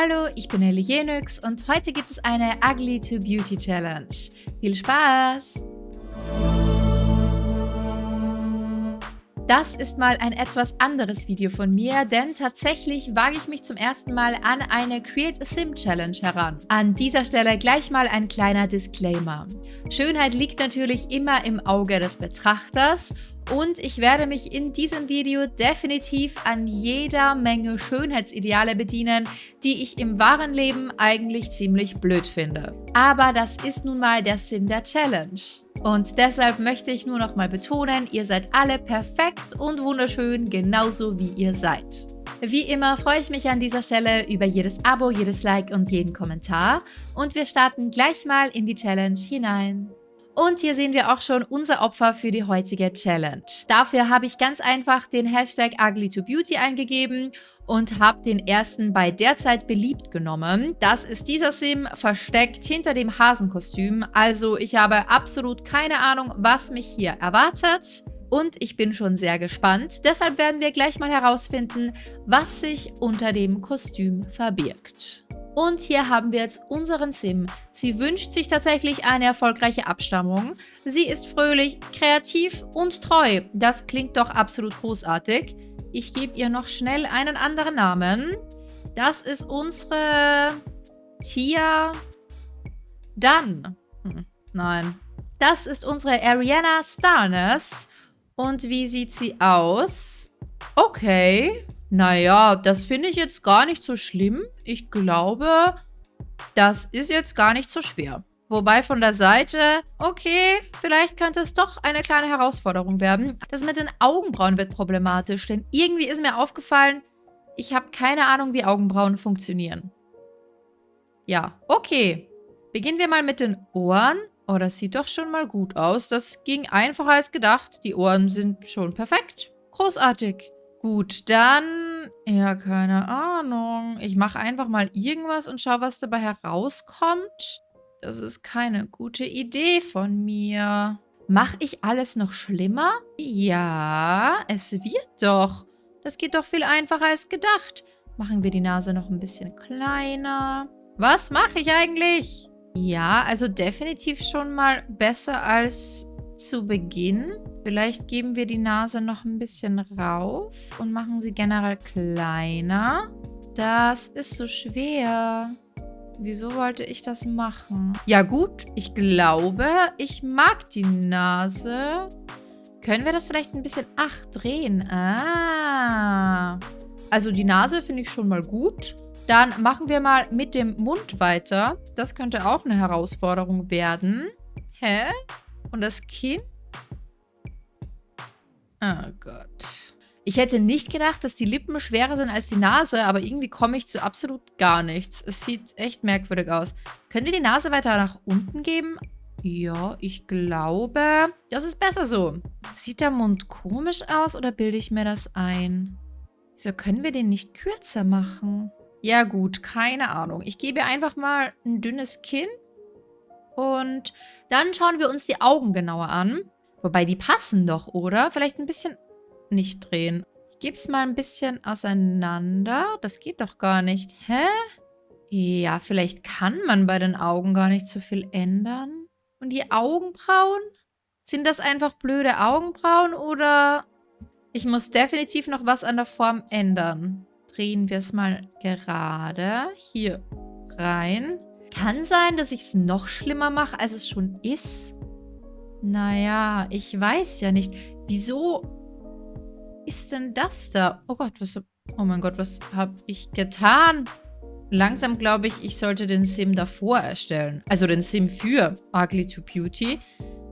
Hallo, ich bin Ellie Jenix und heute gibt es eine Ugly to Beauty Challenge. Viel Spaß! Das ist mal ein etwas anderes Video von mir, denn tatsächlich wage ich mich zum ersten Mal an eine Create a Sim Challenge heran. An dieser Stelle gleich mal ein kleiner Disclaimer. Schönheit liegt natürlich immer im Auge des Betrachters und ich werde mich in diesem Video definitiv an jeder Menge Schönheitsideale bedienen, die ich im wahren Leben eigentlich ziemlich blöd finde. Aber das ist nun mal der Sinn der Challenge. Und deshalb möchte ich nur noch mal betonen, ihr seid alle perfekt und wunderschön, genauso wie ihr seid. Wie immer freue ich mich an dieser Stelle über jedes Abo, jedes Like und jeden Kommentar. Und wir starten gleich mal in die Challenge hinein. Und hier sehen wir auch schon unser Opfer für die heutige Challenge. Dafür habe ich ganz einfach den Hashtag ugly2beauty eingegeben und habe den ersten bei derzeit beliebt genommen. Das ist dieser Sim versteckt hinter dem Hasenkostüm. Also ich habe absolut keine Ahnung, was mich hier erwartet. Und ich bin schon sehr gespannt. Deshalb werden wir gleich mal herausfinden, was sich unter dem Kostüm verbirgt. Und hier haben wir jetzt unseren Sim. Sie wünscht sich tatsächlich eine erfolgreiche Abstammung. Sie ist fröhlich, kreativ und treu. Das klingt doch absolut großartig. Ich gebe ihr noch schnell einen anderen Namen. Das ist unsere Tia Dunn. Hm, nein. Das ist unsere Ariana Starnes. Und wie sieht sie aus? Okay. Naja, das finde ich jetzt gar nicht so schlimm. Ich glaube, das ist jetzt gar nicht so schwer. Wobei von der Seite, okay, vielleicht könnte es doch eine kleine Herausforderung werden. Das mit den Augenbrauen wird problematisch, denn irgendwie ist mir aufgefallen, ich habe keine Ahnung, wie Augenbrauen funktionieren. Ja, okay. Beginnen wir mal mit den Ohren. Oh, das sieht doch schon mal gut aus. Das ging einfacher als gedacht. Die Ohren sind schon perfekt. Großartig. Gut, dann... Ja, keine Ahnung. Ich mache einfach mal irgendwas und schaue, was dabei herauskommt. Das ist keine gute Idee von mir. Mache ich alles noch schlimmer? Ja, es wird doch. Das geht doch viel einfacher als gedacht. Machen wir die Nase noch ein bisschen kleiner. Was mache ich eigentlich? Ja, also definitiv schon mal besser als zu Beginn. Vielleicht geben wir die Nase noch ein bisschen rauf und machen sie generell kleiner. Das ist so schwer. Wieso wollte ich das machen? Ja gut, ich glaube, ich mag die Nase. Können wir das vielleicht ein bisschen... Ach, drehen. Ah. Also die Nase finde ich schon mal gut. Dann machen wir mal mit dem Mund weiter. Das könnte auch eine Herausforderung werden. Hä? Und das Kinn? Oh Gott. Ich hätte nicht gedacht, dass die Lippen schwerer sind als die Nase, aber irgendwie komme ich zu absolut gar nichts. Es sieht echt merkwürdig aus. Können wir die Nase weiter nach unten geben? Ja, ich glaube, das ist besser so. Sieht der Mund komisch aus oder bilde ich mir das ein? Wieso können wir den nicht kürzer machen? Ja gut, keine Ahnung. Ich gebe einfach mal ein dünnes Kinn. Und dann schauen wir uns die Augen genauer an. Wobei, die passen doch, oder? Vielleicht ein bisschen nicht drehen. Ich gebe es mal ein bisschen auseinander. Das geht doch gar nicht. Hä? Ja, vielleicht kann man bei den Augen gar nicht so viel ändern. Und die Augenbrauen? Sind das einfach blöde Augenbrauen oder... Ich muss definitiv noch was an der Form ändern. Drehen wir es mal gerade hier rein. Kann sein, dass ich es noch schlimmer mache, als es schon ist. Naja, ich weiß ja nicht. Wieso ist denn das da? Oh Gott, was... Oh mein Gott, was habe ich getan? Langsam glaube ich, ich sollte den Sim davor erstellen. Also den Sim für Ugly to Beauty.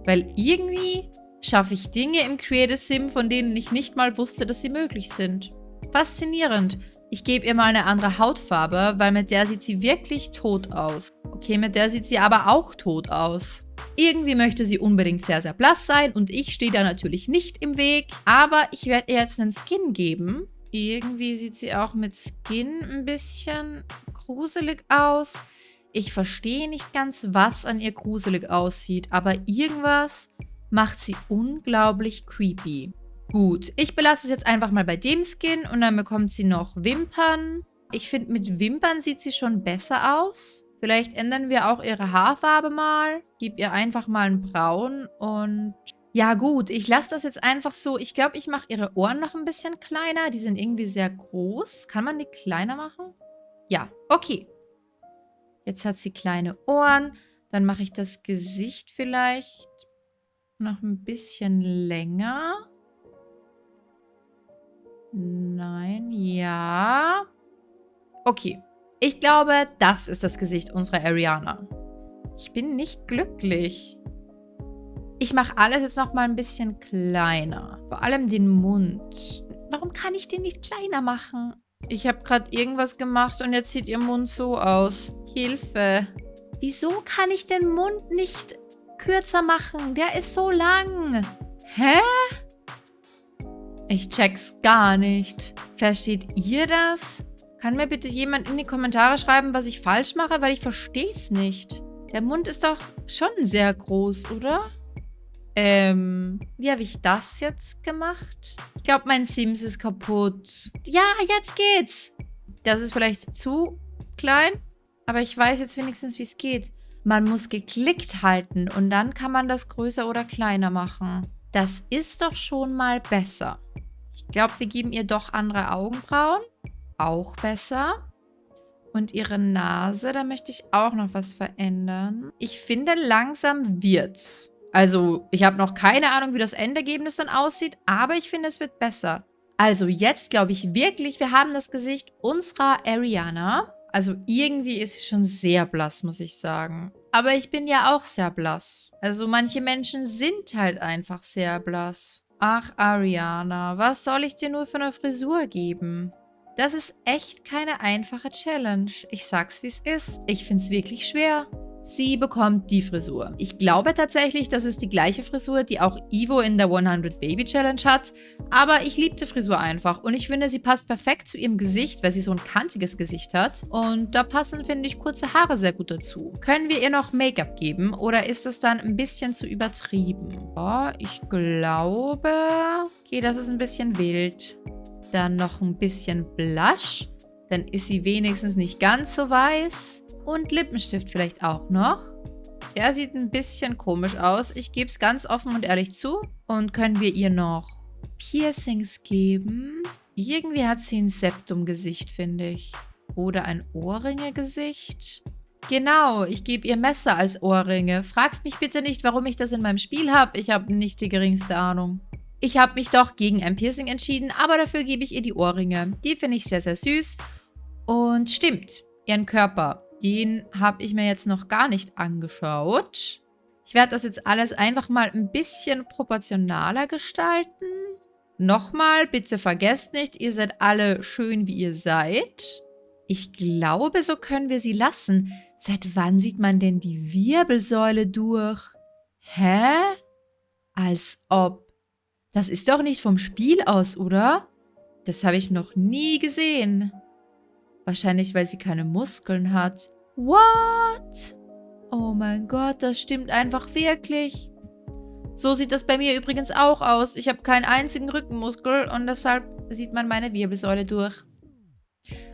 Weil irgendwie schaffe ich Dinge im Creative Sim, von denen ich nicht mal wusste, dass sie möglich sind. Faszinierend. Ich gebe ihr mal eine andere Hautfarbe, weil mit der sieht sie wirklich tot aus. Okay, mit der sieht sie aber auch tot aus. Irgendwie möchte sie unbedingt sehr, sehr blass sein und ich stehe da natürlich nicht im Weg. Aber ich werde ihr jetzt einen Skin geben. Irgendwie sieht sie auch mit Skin ein bisschen gruselig aus. Ich verstehe nicht ganz, was an ihr gruselig aussieht, aber irgendwas macht sie unglaublich creepy. Gut, ich belasse es jetzt einfach mal bei dem Skin und dann bekommt sie noch Wimpern. Ich finde, mit Wimpern sieht sie schon besser aus. Vielleicht ändern wir auch ihre Haarfarbe mal. Gib ihr einfach mal ein Braun und... Ja gut, ich lasse das jetzt einfach so. Ich glaube, ich mache ihre Ohren noch ein bisschen kleiner. Die sind irgendwie sehr groß. Kann man die kleiner machen? Ja, okay. Jetzt hat sie kleine Ohren. Dann mache ich das Gesicht vielleicht noch ein bisschen länger. Nein, ja. Okay. Ich glaube, das ist das Gesicht unserer Ariana. Ich bin nicht glücklich. Ich mache alles jetzt noch mal ein bisschen kleiner. Vor allem den Mund. Warum kann ich den nicht kleiner machen? Ich habe gerade irgendwas gemacht und jetzt sieht ihr Mund so aus. Hilfe. Wieso kann ich den Mund nicht kürzer machen? Der ist so lang. Hä? Ich check's gar nicht. Versteht ihr das? Kann mir bitte jemand in die Kommentare schreiben, was ich falsch mache? Weil ich verstehe es nicht. Der Mund ist doch schon sehr groß, oder? Ähm, wie habe ich das jetzt gemacht? Ich glaube, mein Sims ist kaputt. Ja, jetzt geht's. Das ist vielleicht zu klein, aber ich weiß jetzt wenigstens, wie es geht. Man muss geklickt halten und dann kann man das größer oder kleiner machen. Das ist doch schon mal besser. Ich glaube, wir geben ihr doch andere Augenbrauen. Auch besser. Und ihre Nase, da möchte ich auch noch was verändern. Ich finde, langsam wird's. Also, ich habe noch keine Ahnung, wie das Endergebnis dann aussieht, aber ich finde, es wird besser. Also, jetzt glaube ich wirklich, wir haben das Gesicht unserer Ariana. Also, irgendwie ist sie schon sehr blass, muss ich sagen. Aber ich bin ja auch sehr blass. Also, manche Menschen sind halt einfach sehr blass. Ach, Ariana, was soll ich dir nur für eine Frisur geben? Das ist echt keine einfache Challenge. Ich sag's, wie es ist. Ich find's wirklich schwer. Sie bekommt die Frisur. Ich glaube tatsächlich, das ist die gleiche Frisur, die auch Ivo in der 100 Baby Challenge hat. Aber ich liebe die Frisur einfach und ich finde, sie passt perfekt zu ihrem Gesicht, weil sie so ein kantiges Gesicht hat. Und da passen, finde ich, kurze Haare sehr gut dazu. Können wir ihr noch Make-up geben oder ist das dann ein bisschen zu übertrieben? Oh, ich glaube... Okay, das ist ein bisschen wild. Dann noch ein bisschen Blush. Dann ist sie wenigstens nicht ganz so weiß. Und Lippenstift vielleicht auch noch. Der sieht ein bisschen komisch aus. Ich gebe es ganz offen und ehrlich zu. Und können wir ihr noch Piercings geben? Irgendwie hat sie ein Septum-Gesicht, finde ich. Oder ein Ohrringe-Gesicht. Genau, ich gebe ihr Messer als Ohrringe. Fragt mich bitte nicht, warum ich das in meinem Spiel habe. Ich habe nicht die geringste Ahnung. Ich habe mich doch gegen ein Piercing entschieden, aber dafür gebe ich ihr die Ohrringe. Die finde ich sehr, sehr süß. Und stimmt, ihren Körper. Den habe ich mir jetzt noch gar nicht angeschaut. Ich werde das jetzt alles einfach mal ein bisschen proportionaler gestalten. Nochmal, bitte vergesst nicht, ihr seid alle schön, wie ihr seid. Ich glaube, so können wir sie lassen. Seit wann sieht man denn die Wirbelsäule durch? Hä? Als ob. Das ist doch nicht vom Spiel aus, oder? Das habe ich noch nie gesehen. Wahrscheinlich, weil sie keine Muskeln hat. What? Oh mein Gott, das stimmt einfach wirklich. So sieht das bei mir übrigens auch aus. Ich habe keinen einzigen Rückenmuskel und deshalb sieht man meine Wirbelsäule durch.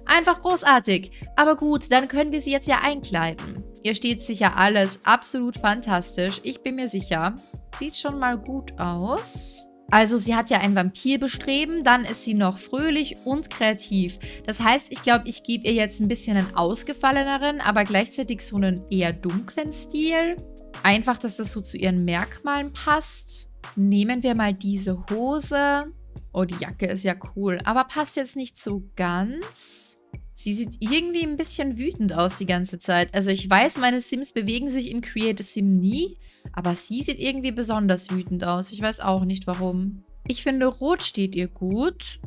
Einfach großartig. Aber gut, dann können wir sie jetzt ja einkleiden. Ihr steht sicher alles absolut fantastisch. Ich bin mir sicher. Sieht schon mal gut aus. Also sie hat ja ein Vampirbestreben, dann ist sie noch fröhlich und kreativ. Das heißt, ich glaube, ich gebe ihr jetzt ein bisschen einen ausgefalleneren, aber gleichzeitig so einen eher dunklen Stil. Einfach, dass das so zu ihren Merkmalen passt. Nehmen wir mal diese Hose. Oh, die Jacke ist ja cool, aber passt jetzt nicht so ganz. Sie sieht irgendwie ein bisschen wütend aus die ganze Zeit. Also ich weiß, meine Sims bewegen sich im Create a Sim nie, aber sie sieht irgendwie besonders wütend aus. Ich weiß auch nicht warum. Ich finde, Rot steht ihr gut.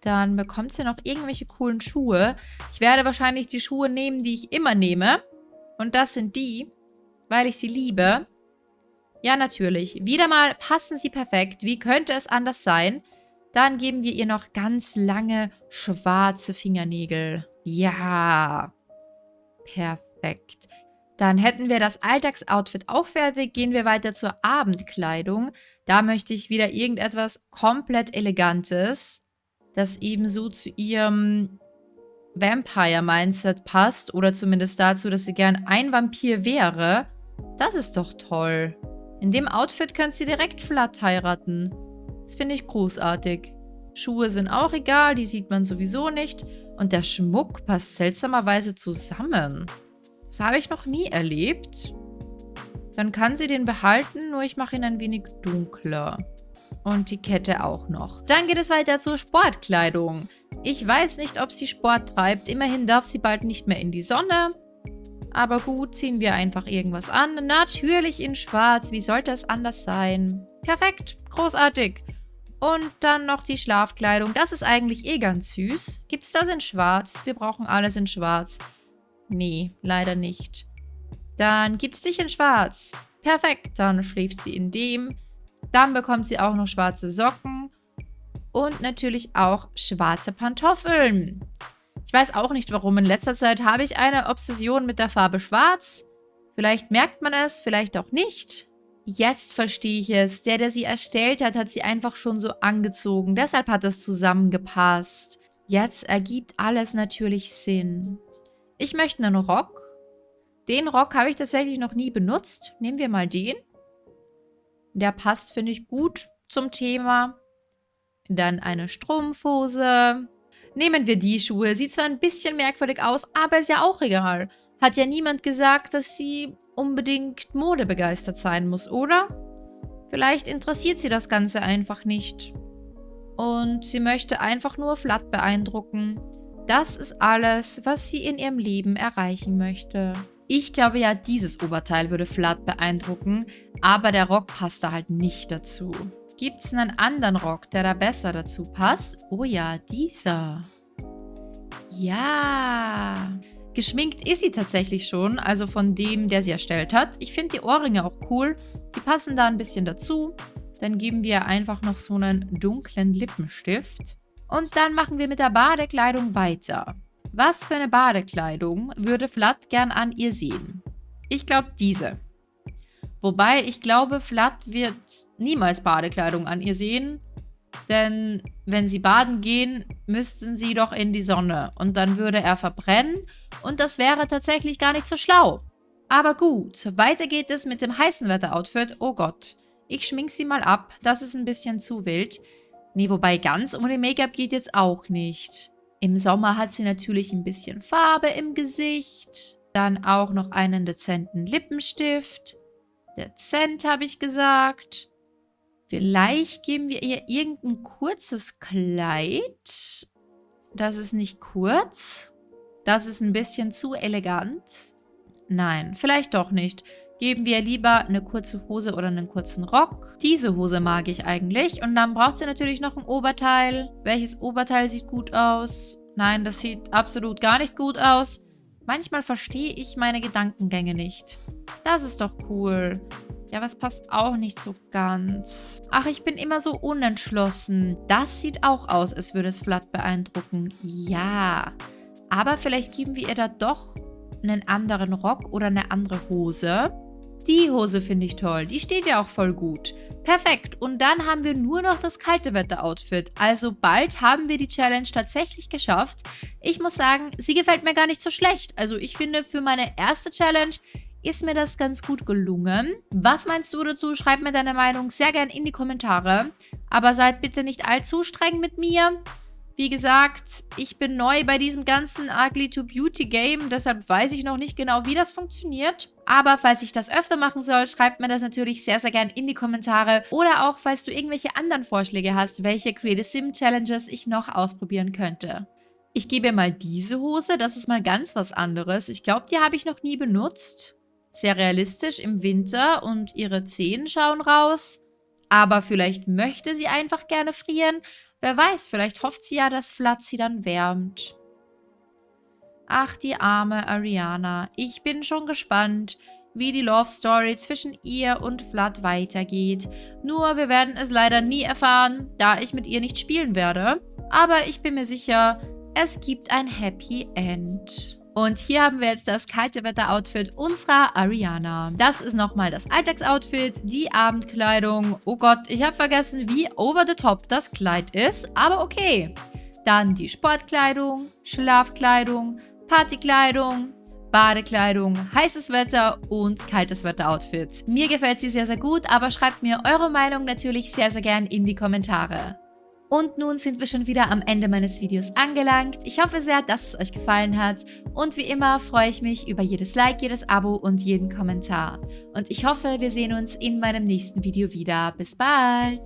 Dann bekommt sie noch irgendwelche coolen Schuhe. Ich werde wahrscheinlich die Schuhe nehmen, die ich immer nehme. Und das sind die, weil ich sie liebe. Ja, natürlich. Wieder mal passen sie perfekt. Wie könnte es anders sein? Dann geben wir ihr noch ganz lange schwarze Fingernägel. Ja, perfekt. Dann hätten wir das Alltagsoutfit auch fertig. Gehen wir weiter zur Abendkleidung. Da möchte ich wieder irgendetwas komplett Elegantes, das ebenso zu ihrem Vampire-Mindset passt oder zumindest dazu, dass sie gern ein Vampir wäre, das ist doch toll. In dem Outfit könnt sie direkt Flat heiraten. Das finde ich großartig. Schuhe sind auch egal, die sieht man sowieso nicht. Und der Schmuck passt seltsamerweise zusammen. Das habe ich noch nie erlebt. Dann kann sie den behalten, nur ich mache ihn ein wenig dunkler. Und die Kette auch noch. Dann geht es weiter zur Sportkleidung. Ich weiß nicht, ob sie Sport treibt. Immerhin darf sie bald nicht mehr in die Sonne. Aber gut, ziehen wir einfach irgendwas an. Natürlich in schwarz. Wie sollte es anders sein? Perfekt. Großartig. Und dann noch die Schlafkleidung. Das ist eigentlich eh ganz süß. Gibt es das in schwarz? Wir brauchen alles in schwarz. Nee, leider nicht. Dann gibt es dich in schwarz. Perfekt, dann schläft sie in dem. Dann bekommt sie auch noch schwarze Socken. Und natürlich auch schwarze Pantoffeln. Ich weiß auch nicht warum. In letzter Zeit habe ich eine Obsession mit der Farbe schwarz. Vielleicht merkt man es, vielleicht auch nicht. Jetzt verstehe ich es. Der, der sie erstellt hat, hat sie einfach schon so angezogen. Deshalb hat das zusammengepasst. Jetzt ergibt alles natürlich Sinn. Ich möchte einen Rock. Den Rock habe ich tatsächlich noch nie benutzt. Nehmen wir mal den. Der passt, finde ich, gut zum Thema. Dann eine Strumpfhose. Nehmen wir die Schuhe. Sieht zwar ein bisschen merkwürdig aus, aber ist ja auch egal. Hat ja niemand gesagt, dass sie unbedingt modebegeistert sein muss, oder? Vielleicht interessiert sie das Ganze einfach nicht. Und sie möchte einfach nur Flat beeindrucken. Das ist alles, was sie in ihrem Leben erreichen möchte. Ich glaube ja, dieses Oberteil würde Flat beeindrucken, aber der Rock passt da halt nicht dazu. Gibt es einen anderen Rock, der da besser dazu passt? Oh ja, dieser. Ja. Geschminkt ist sie tatsächlich schon, also von dem, der sie erstellt hat. Ich finde die Ohrringe auch cool. Die passen da ein bisschen dazu. Dann geben wir einfach noch so einen dunklen Lippenstift. Und dann machen wir mit der Badekleidung weiter. Was für eine Badekleidung würde Flat gern an ihr sehen? Ich glaube diese. Wobei ich glaube, Flat wird niemals Badekleidung an ihr sehen. Denn wenn sie baden gehen, müssten sie doch in die Sonne. Und dann würde er verbrennen. Und das wäre tatsächlich gar nicht so schlau. Aber gut, weiter geht es mit dem heißen Wetter-Outfit. Oh Gott, ich schmink sie mal ab. Das ist ein bisschen zu wild. Nee, wobei ganz ohne Make-up geht jetzt auch nicht. Im Sommer hat sie natürlich ein bisschen Farbe im Gesicht. Dann auch noch einen dezenten Lippenstift. Dezent, habe ich gesagt. Vielleicht geben wir ihr irgendein kurzes Kleid. Das ist nicht kurz. Das ist ein bisschen zu elegant. Nein, vielleicht doch nicht. Geben wir lieber eine kurze Hose oder einen kurzen Rock. Diese Hose mag ich eigentlich. Und dann braucht sie natürlich noch ein Oberteil. Welches Oberteil sieht gut aus? Nein, das sieht absolut gar nicht gut aus. Manchmal verstehe ich meine Gedankengänge nicht. Das ist doch cool. Ja, was passt auch nicht so ganz. Ach, ich bin immer so unentschlossen. Das sieht auch aus, als würde es Flat beeindrucken. Ja. Aber vielleicht geben wir ihr da doch einen anderen Rock oder eine andere Hose. Die Hose finde ich toll. Die steht ja auch voll gut. Perfekt. Und dann haben wir nur noch das kalte Wetter-Outfit. Also bald haben wir die Challenge tatsächlich geschafft. Ich muss sagen, sie gefällt mir gar nicht so schlecht. Also ich finde, für meine erste Challenge ist mir das ganz gut gelungen. Was meinst du dazu? Schreib mir deine Meinung sehr gern in die Kommentare. Aber seid bitte nicht allzu streng mit mir. Wie gesagt, ich bin neu bei diesem ganzen Ugly to Beauty Game, deshalb weiß ich noch nicht genau, wie das funktioniert. Aber falls ich das öfter machen soll, schreibt mir das natürlich sehr, sehr gern in die Kommentare. Oder auch, falls du irgendwelche anderen Vorschläge hast, welche Creative Sim Challenges ich noch ausprobieren könnte. Ich gebe mal diese Hose, das ist mal ganz was anderes. Ich glaube, die habe ich noch nie benutzt. Sehr realistisch im Winter und ihre Zehen schauen raus. Aber vielleicht möchte sie einfach gerne frieren. Wer weiß, vielleicht hofft sie ja, dass Flat sie dann wärmt. Ach, die arme Ariana. Ich bin schon gespannt, wie die Love Story zwischen ihr und Flat weitergeht. Nur, wir werden es leider nie erfahren, da ich mit ihr nicht spielen werde. Aber ich bin mir sicher, es gibt ein Happy End. Und hier haben wir jetzt das kalte Wetter-Outfit unserer Ariana. Das ist nochmal das Alltagsoutfit, die Abendkleidung. Oh Gott, ich habe vergessen, wie over the top das Kleid ist. Aber okay. Dann die Sportkleidung, Schlafkleidung, Partykleidung, Badekleidung, heißes Wetter und kaltes Wetter-Outfit. Mir gefällt sie sehr, sehr gut, aber schreibt mir eure Meinung natürlich sehr, sehr gern in die Kommentare. Und nun sind wir schon wieder am Ende meines Videos angelangt. Ich hoffe sehr, dass es euch gefallen hat. Und wie immer freue ich mich über jedes Like, jedes Abo und jeden Kommentar. Und ich hoffe, wir sehen uns in meinem nächsten Video wieder. Bis bald!